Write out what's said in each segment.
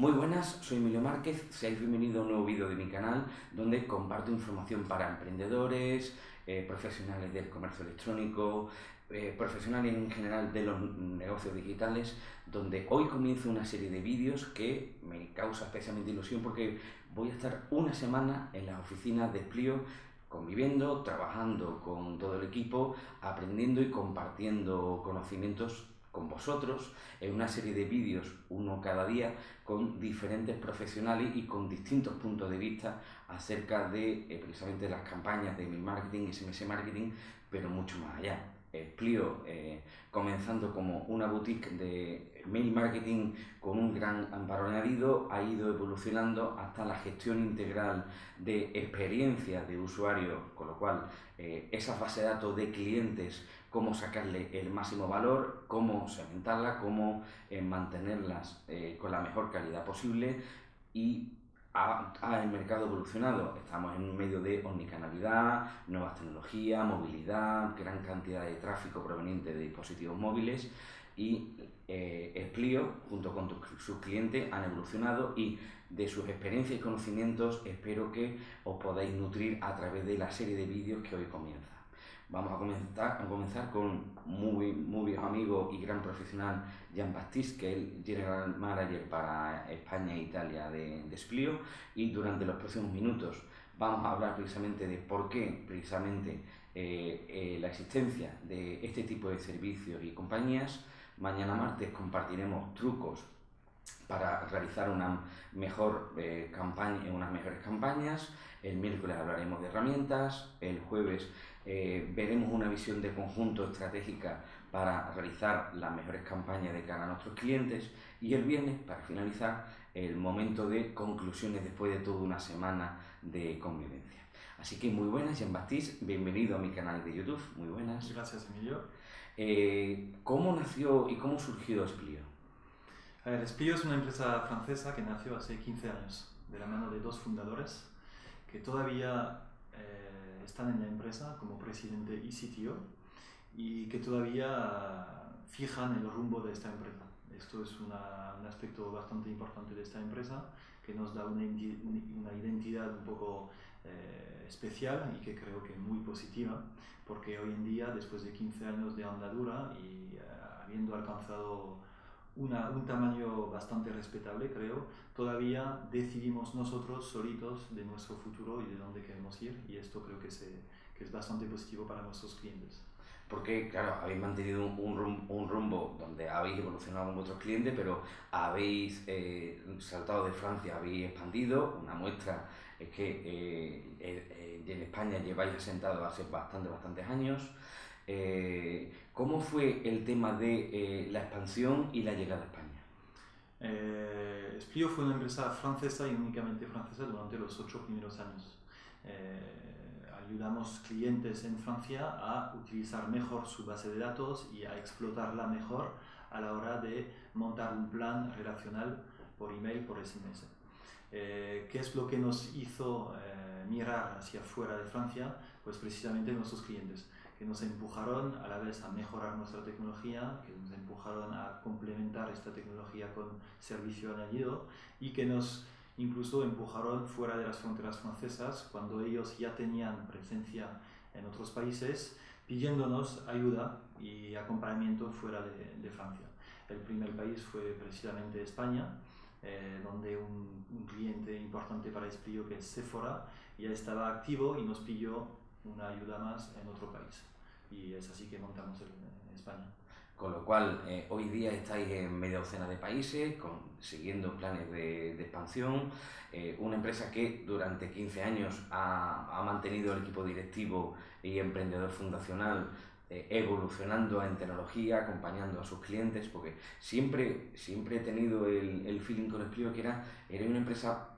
Muy buenas, soy Emilio Márquez, seáis bienvenidos a un nuevo vídeo de mi canal donde comparto información para emprendedores, eh, profesionales del comercio electrónico, eh, profesionales en general de los negocios digitales, donde hoy comienzo una serie de vídeos que me causa especialmente ilusión porque voy a estar una semana en las oficinas de Splio conviviendo, trabajando con todo el equipo, aprendiendo y compartiendo conocimientos con vosotros en una serie de vídeos, uno cada día, con diferentes profesionales y con distintos puntos de vista acerca de eh, precisamente las campañas de email marketing SMS marketing, pero mucho más allá. Eh, comenzando como una boutique de mail marketing con un gran amparo añadido, ha ido evolucionando hasta la gestión integral de experiencias de usuario, con lo cual eh, esa base de datos de clientes, cómo sacarle el máximo valor, cómo segmentarla, cómo eh, mantenerlas con la mejor calidad posible y ha, el mercado evolucionado. Estamos en un medio de omnicanalidad, nuevas tecnologías, movilidad, gran cantidad de tráfico proveniente de dispositivos móviles y eh, junto con sus clientes, han evolucionado y de sus experiencias y conocimientos espero que os podáis nutrir a través de la serie de vídeos que hoy comienza. Vamos a comenzar, a comenzar con muy, muy viejo amigo y gran profesional Jean Baptiste, que es General Manager para España e Italia de, de Splio, y durante los próximos minutos vamos a hablar precisamente de por qué precisamente eh, eh, la existencia de este tipo de servicios y compañías. Mañana martes compartiremos trucos para realizar una mejor eh, campaña, unas mejores campañas. El miércoles hablaremos de herramientas. El jueves eh, veremos una visión de conjunto estratégica para realizar las mejores campañas de cara a nuestros clientes y el viernes, para finalizar, el momento de conclusiones después de toda una semana de convivencia. Así que muy buenas, Jean Baptiste, bienvenido a mi canal de YouTube, muy buenas. Gracias, Emilio. Eh, ¿Cómo nació y cómo surgió Splio? A ver, Splio es una empresa francesa que nació hace 15 años, de la mano de dos fundadores que todavía eh, están en la empresa como presidente y CTO y que todavía fijan el rumbo de esta empresa. Esto es un aspecto bastante importante de esta empresa que nos da una, una identidad un poco eh, especial y que creo que muy positiva porque hoy en día, después de 15 años de andadura y eh, habiendo alcanzado un tamaño bastante respetable, creo, todavía decidimos nosotros solitos de nuestro futuro y de dónde queremos ir y esto creo que, se, que es bastante positivo para nuestros clientes. Porque, claro, habéis mantenido un, rumbo donde habéis evolucionado con vuestros clientes, pero habéis eh, saltado de Francia, habéis expandido. Una muestra es que eh, eh, en España lleváis asentado hace bastante, bastantes años. Eh, ¿Cómo fue el tema de eh, la expansión y la llegada a España? Eh, Splio fue una empresa francesa y únicamente francesa durante los ocho primeros años. Eh, ayudamos clientes en Francia a utilizar mejor su base de datos y a explotarla mejor a la hora de montar un plan relacional por email, por SMS. ¿Qué es lo que nos hizo mirar hacia fuera de Francia? Pues precisamente nuestros clientes que nos empujaron a la vez a mejorar nuestra tecnología, que nos empujaron a complementar esta tecnología con servicio añadido y que nos incluso empujaron fuera de las fronteras francesas cuando ellos ya tenían presencia en otros países pidiéndonos ayuda y acompañamiento fuera de, Francia. El primer país fue precisamente España, eh, donde un, cliente importante para Esplio, que es Sephora, ya estaba activo y nos pidió una ayuda más en otro país. Y es así que montamos en España. Con lo cual, eh, hoy día estáis en media docena de países, con, siguiendo planes de, de expansión. Eh, una empresa que durante 15 años ha, ha, mantenido el equipo directivo y emprendedor fundacional eh, evolucionando en tecnología, acompañando a sus clientes, porque siempre, siempre he tenido el, el feeling con el que era, era una empresa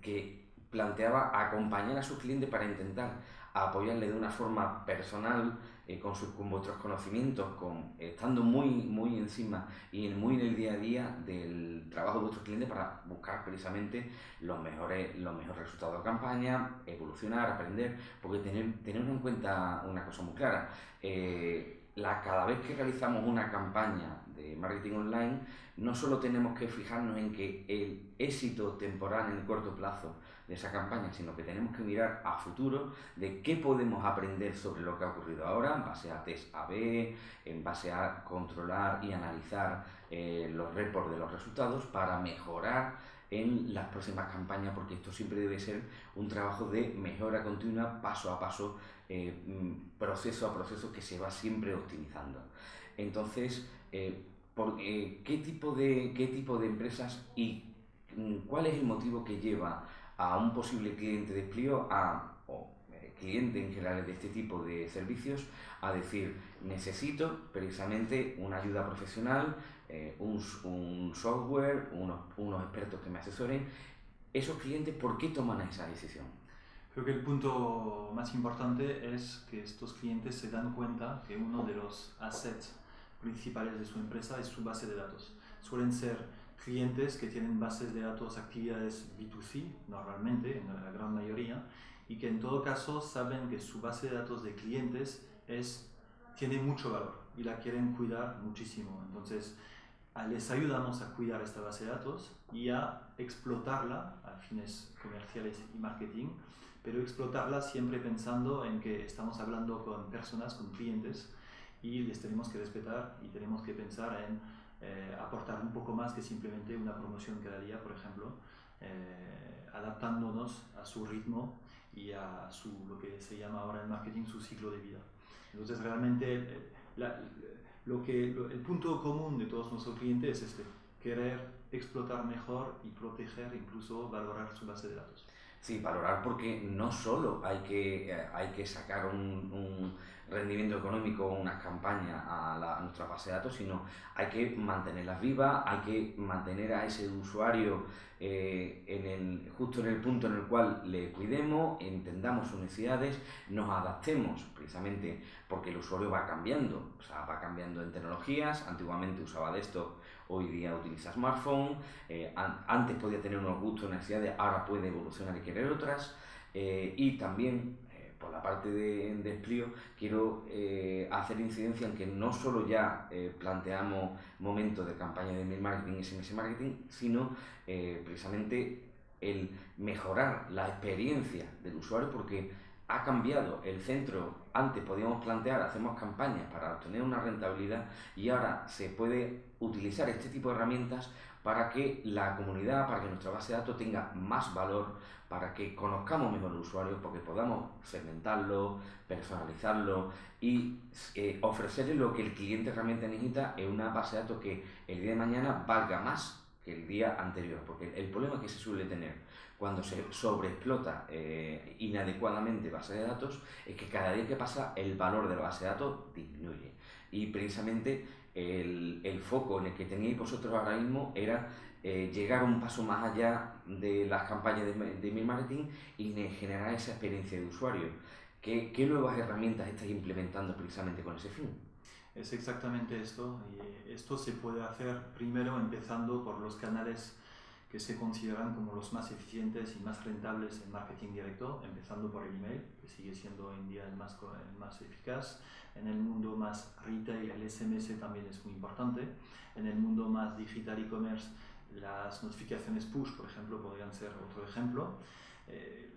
que planteaba acompañar a sus clientes para intentar apoyarle de una forma personal, eh, con, sus, con vuestros conocimientos, con, estando muy, muy encima y muy en el día a día del trabajo de vuestros clientes para buscar precisamente los mejores, los mejores resultados de campaña, evolucionar, aprender, porque tener, tener en cuenta una cosa muy clara. Eh, la, cada vez que realizamos una campaña de marketing online, no solo tenemos que fijarnos en que el éxito temporal en el corto plazo de esa campaña, sino que tenemos que mirar a futuro de qué podemos aprender sobre lo que ha ocurrido ahora en base a test AB, en base a controlar y analizar eh, los reports de los resultados para mejorar en las próximas campañas, porque esto siempre debe ser un trabajo de mejora continua, paso a paso, eh, mm, proceso a proceso que se va siempre optimizando. Entonces, eh, ¿qué, tipo de, ¿qué tipo de empresas y mm, cuál es el motivo que lleva a un posible cliente de Plio, a, eh, cliente en general de este tipo de servicios, a decir, necesito precisamente una ayuda profesional, eh, un, un, software, unos, unos expertos que me asesoren. ¿Esos clientes por qué toman esa decisión? Creo que el punto más importante es que estos clientes se dan cuenta que uno de los assets principales de su empresa es su base de datos. Suelen ser clientes que tienen bases de datos, actividades B2C normalmente, en la gran mayoría, y que en todo caso saben que su base de datos de clientes es, tiene mucho valor y la quieren cuidar muchísimo. Entonces, les ayudamos a cuidar esta base de datos y a explotarla a fines comerciales y marketing, pero explotarla siempre pensando en que estamos hablando con personas, con clientes, y les tenemos que respetar y tenemos que pensar en eh, aportar un poco más que simplemente una promoción cada día, por ejemplo, eh, adaptándonos a su ritmo y a su, lo que se llama ahora en marketing su ciclo de vida. Entonces realmente eh, lo que, el punto común de todos nuestros clientes es este, querer explotar mejor y proteger, incluso valorar su base de datos. Sí, valorar porque no solo hay que, hay que sacar un rendimiento económico unas campañas a, la, nuestra base de datos, sino hay que mantenerlas vivas, hay que mantener a ese usuario eh, en el, justo en el punto en el cual le cuidemos, entendamos sus necesidades, nos adaptemos, precisamente porque el usuario va cambiando, o sea, va cambiando en tecnologías, antiguamente usaba desktop, hoy día utiliza smartphone, eh, antes podía tener unos gustos, necesidades, ahora puede evolucionar y querer otras, eh, y también por la parte de, de quiero eh, hacer incidencia en que no solo ya eh, planteamos momentos de campaña de email marketing y SMS marketing, sino eh, precisamente el mejorar la experiencia del usuario porque ha cambiado el centro. Antes podíamos plantear, hacemos campañas para obtener una rentabilidad y ahora se puede utilizar este tipo de herramientas para que la comunidad, para que nuestra base de datos tenga más valor, para que conozcamos mejor al usuario, porque podamos segmentarlo, personalizarlo y eh, ofrecerle lo que el cliente realmente necesita en una base de datos que el día de mañana valga más que el día anterior. Porque el problema que se suele tener cuando se sobreexplota eh, inadecuadamente base de datos es que cada día que pasa el valor de la base de datos disminuye. Y precisamente el, el, foco en el que teníais vosotros ahora mismo era eh, llegar un paso más allá de las campañas de, de email marketing y generar esa experiencia de usuario. ¿Qué, ¿Qué, nuevas herramientas estáis implementando precisamente con ese fin? Es exactamente esto. Y esto se puede hacer primero empezando por los canales que se consideran como los más eficientes y más rentables en marketing directo, empezando por el email, que sigue siendo hoy en día el más, el más eficaz. En el mundo más retail, el SMS también es muy importante. En el mundo más digital e-commerce, las notificaciones push, por ejemplo, podrían ser otro ejemplo. Eh,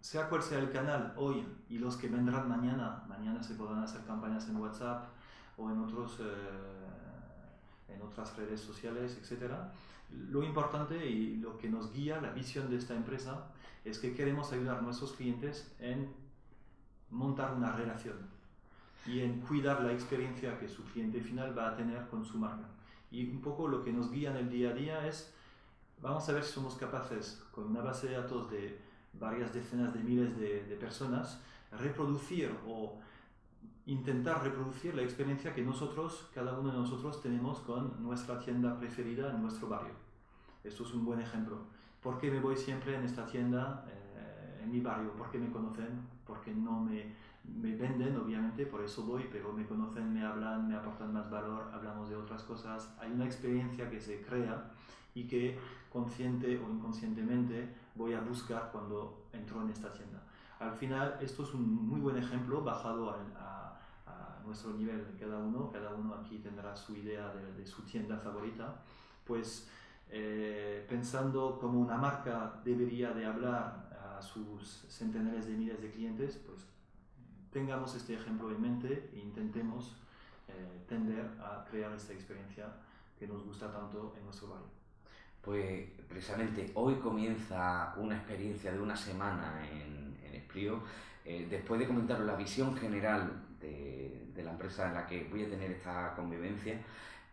sea cual sea el canal hoy y los que vendrán mañana, mañana se podrán hacer campañas en WhatsApp o en, otros, eh, en otras redes sociales, etc. Lo importante y lo que nos guía, la visión de esta empresa, es que queremos ayudar a nuestros clientes en montar una relación y en cuidar la experiencia que su cliente final va a tener con su marca. Y un poco lo que nos guía en el día a día es, vamos a ver si somos capaces, con una base de datos de varias decenas de miles de, personas, reproducir o intentar reproducir la experiencia que nosotros, cada uno de nosotros, tenemos con nuestra tienda preferida en nuestro barrio. Esto es un buen ejemplo. ¿Por qué me voy siempre en esta tienda eh, en mi barrio? ¿Por qué me conocen? ¿Por qué no me me venden, obviamente, por eso voy, pero me conocen, me hablan, me aportan más valor, hablamos de otras cosas. Hay una experiencia que se crea y que consciente o inconscientemente voy a buscar cuando entro en esta tienda. Al final, esto es un muy buen ejemplo bajado a, nuestro nivel de cada uno, cada uno aquí tendrá su idea de, su tienda favorita, pues eh, pensando como una marca debería de hablar a sus centenares de miles de clientes, pues tengamos este ejemplo en mente e intentemos eh, tender a crear esta experiencia que nos gusta tanto en nuestro barrio. Pues precisamente hoy comienza una experiencia de una semana en, en Esplío. Eh, después de comentar la visión general de, de, la empresa en la que voy a tener esta convivencia,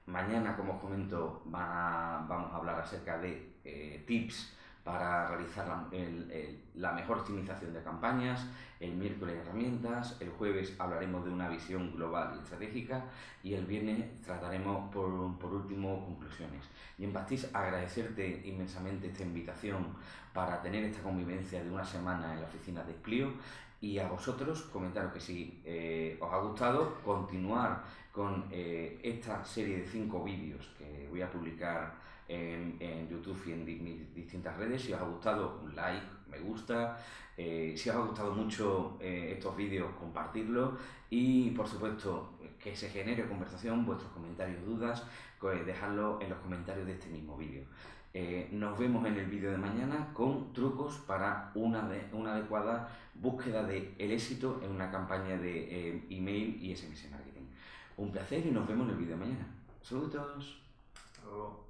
mañana, como os comento, va, vamos a hablar acerca de eh, tips para realizar la, el, el, la, mejor optimización de campañas, el miércoles herramientas, el jueves hablaremos de una visión global y estratégica y el viernes trataremos por, por último conclusiones. Y en Bastis agradecerte inmensamente esta invitación para tener esta convivencia de una semana en la oficina de Splio y a vosotros comentaros que si eh, os ha gustado continuar con eh, esta serie de cinco vídeos que voy a publicar en, YouTube y en mis distintas redes. Si os ha gustado, un like, me gusta. Eh, si os ha gustado mucho eh, estos vídeos, compartirlo. Y por supuesto, que se genere conversación, vuestros comentarios, dudas, pues dejadlo en los comentarios de este mismo vídeo. Eh, nos vemos en el vídeo de mañana con trucos para una, de, una adecuada búsqueda del el éxito en una campaña de email y SMS marketing. Un placer y nos vemos en el vídeo de mañana. Saludos. Hasta luego.